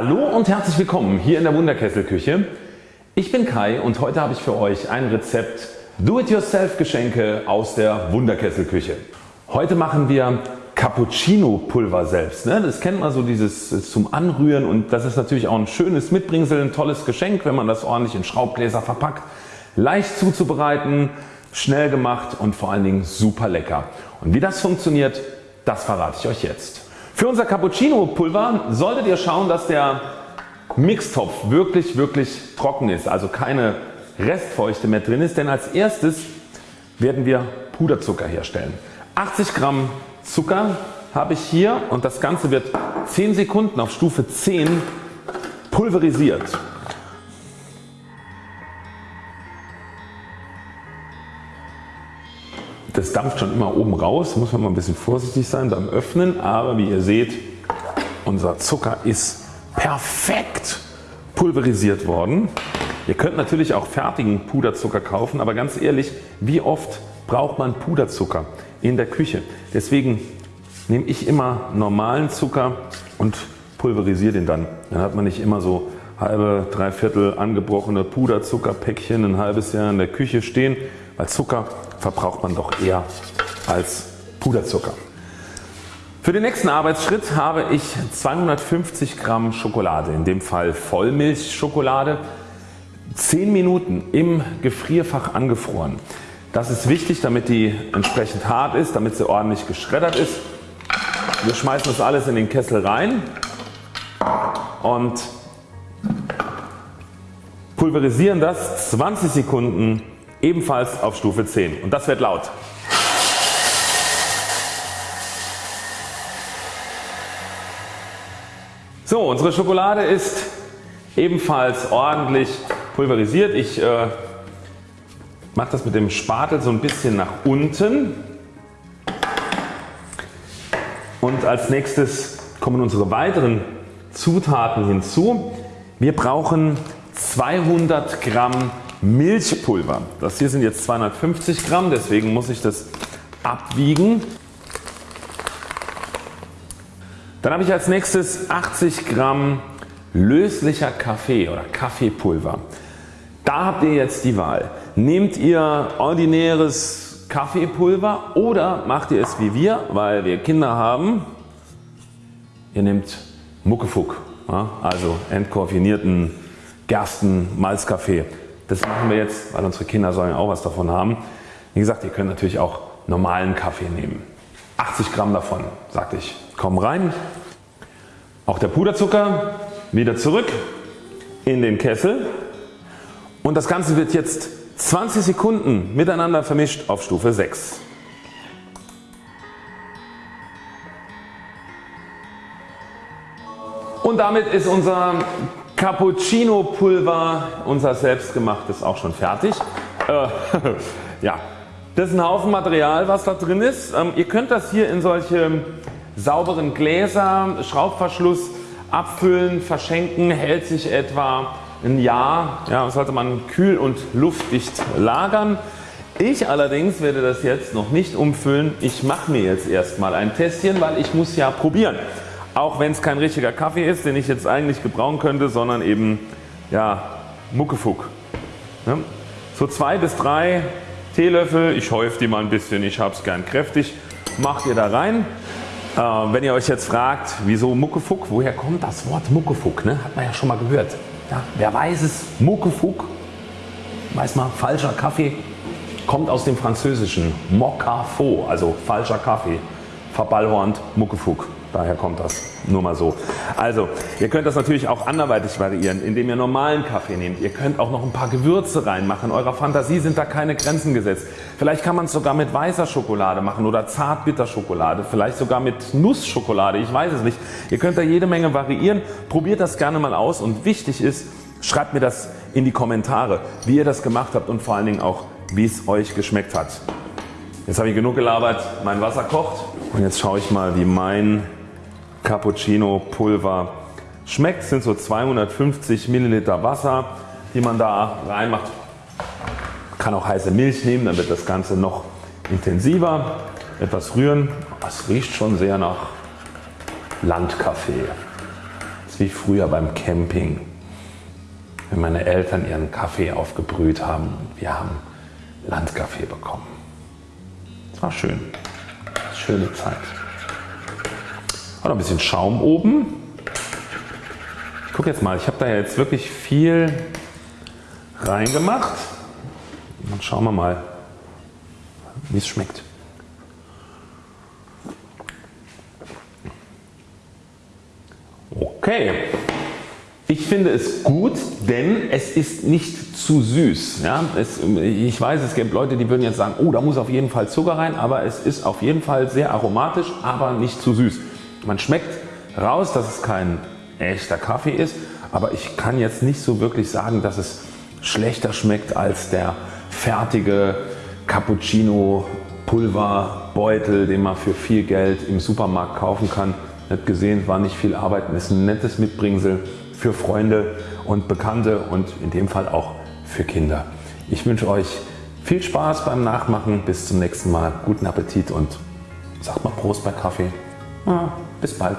Hallo und herzlich willkommen hier in der Wunderkesselküche. Ich bin Kai und heute habe ich für euch ein Rezept Do-it-yourself Geschenke aus der Wunderkesselküche. Heute machen wir Cappuccino Pulver selbst. Ne? Das kennt man so dieses zum Anrühren und das ist natürlich auch ein schönes Mitbringsel, ein tolles Geschenk wenn man das ordentlich in Schraubgläser verpackt. Leicht zuzubereiten, schnell gemacht und vor allen Dingen super lecker. Und wie das funktioniert das verrate ich euch jetzt. Für unser Cappuccino Pulver solltet ihr schauen dass der Mixtopf wirklich wirklich trocken ist, also keine Restfeuchte mehr drin ist, denn als erstes werden wir Puderzucker herstellen. 80 Gramm Zucker habe ich hier und das Ganze wird 10 Sekunden auf Stufe 10 pulverisiert. Das dampft schon immer oben raus, muss man mal ein bisschen vorsichtig sein beim Öffnen, aber wie ihr seht unser Zucker ist perfekt pulverisiert worden. Ihr könnt natürlich auch fertigen Puderzucker kaufen, aber ganz ehrlich wie oft braucht man Puderzucker in der Küche. Deswegen nehme ich immer normalen Zucker und pulverisiere den dann. Dann hat man nicht immer so halbe, dreiviertel angebrochene Puderzuckerpäckchen ein halbes Jahr in der Küche stehen, weil Zucker verbraucht man doch eher als Puderzucker. Für den nächsten Arbeitsschritt habe ich 250 Gramm Schokolade, in dem Fall Vollmilchschokolade, 10 Minuten im Gefrierfach angefroren. Das ist wichtig damit die entsprechend hart ist, damit sie ordentlich geschreddert ist. Wir schmeißen das alles in den Kessel rein und pulverisieren das 20 Sekunden ebenfalls auf Stufe 10 und das wird laut. So unsere Schokolade ist ebenfalls ordentlich pulverisiert. Ich äh, mache das mit dem Spatel so ein bisschen nach unten und als nächstes kommen unsere weiteren Zutaten hinzu. Wir brauchen 200 Gramm Milchpulver. Das hier sind jetzt 250 Gramm, deswegen muss ich das abwiegen. Dann habe ich als nächstes 80 Gramm löslicher Kaffee oder Kaffeepulver. Da habt ihr jetzt die Wahl. Nehmt ihr ordinäres Kaffeepulver oder macht ihr es wie wir, weil wir Kinder haben. Ihr nehmt Muckefuck, also entkoffinierten Gersten Malzkaffee. Das machen wir jetzt, weil unsere Kinder sollen auch was davon haben. Wie gesagt, ihr könnt natürlich auch normalen Kaffee nehmen. 80 Gramm davon, sagte ich, kommen rein. Auch der Puderzucker wieder zurück in den Kessel und das Ganze wird jetzt 20 Sekunden miteinander vermischt auf Stufe 6. Und damit ist unser Cappuccino Pulver, unser selbstgemachtes auch schon fertig. Äh, ja, das ist ein Haufen Material was da drin ist. Ähm, ihr könnt das hier in solche sauberen Gläser, Schraubverschluss abfüllen, verschenken, hält sich etwa ein Jahr. Ja, sollte man kühl und luftdicht lagern. Ich allerdings werde das jetzt noch nicht umfüllen. Ich mache mir jetzt erstmal ein Testchen, weil ich muss ja probieren. Auch wenn es kein richtiger Kaffee ist, den ich jetzt eigentlich gebrauchen könnte, sondern eben ja, Muckefuck. Ja, so zwei bis drei Teelöffel, ich häufe die mal ein bisschen, ich habe es gern kräftig, macht ihr da rein. Äh, wenn ihr euch jetzt fragt, wieso Muckefuck, woher kommt das Wort Muckefuck? Ne? Hat man ja schon mal gehört. Ja, wer weiß es? Muckefuck, weiß mal, falscher Kaffee, kommt aus dem französischen Mocafo, also falscher Kaffee, verballhornt Muckefuck. Daher kommt das. Nur mal so. Also ihr könnt das natürlich auch anderweitig variieren, indem ihr normalen Kaffee nehmt. Ihr könnt auch noch ein paar Gewürze reinmachen. Eurer Fantasie sind da keine Grenzen gesetzt. Vielleicht kann man es sogar mit weißer Schokolade machen oder Zartbitterschokolade. Vielleicht sogar mit Nussschokolade. Ich weiß es nicht. Ihr könnt da jede Menge variieren. Probiert das gerne mal aus und wichtig ist, schreibt mir das in die Kommentare, wie ihr das gemacht habt und vor allen Dingen auch, wie es euch geschmeckt hat. Jetzt habe ich genug gelabert. Mein Wasser kocht und jetzt schaue ich mal, wie mein Cappuccino Pulver schmeckt. Es sind so 250 Milliliter Wasser die man da reinmacht. Kann auch heiße Milch nehmen, dann wird das Ganze noch intensiver. Etwas rühren. Es riecht schon sehr nach Landkaffee. Es ist wie früher beim Camping, wenn meine Eltern ihren Kaffee aufgebrüht haben. Wir haben Landkaffee bekommen. Es war schön. Schöne Zeit. Noch ein bisschen Schaum oben. Ich gucke jetzt mal, ich habe da jetzt wirklich viel reingemacht. Dann schauen wir mal wie es schmeckt. Okay, ich finde es gut, denn es ist nicht zu süß. Ja, es, ich weiß es gibt Leute die würden jetzt sagen oh da muss auf jeden Fall Zucker rein, aber es ist auf jeden Fall sehr aromatisch, aber nicht zu süß. Man schmeckt raus dass es kein echter Kaffee ist, aber ich kann jetzt nicht so wirklich sagen dass es schlechter schmeckt als der fertige Cappuccino Pulverbeutel den man für viel Geld im Supermarkt kaufen kann. Nicht gesehen, war nicht viel Arbeit, ist ein nettes Mitbringsel für Freunde und Bekannte und in dem Fall auch für Kinder. Ich wünsche euch viel Spaß beim Nachmachen. Bis zum nächsten Mal. Guten Appetit und sagt mal Prost bei Kaffee. Ja, bis bald.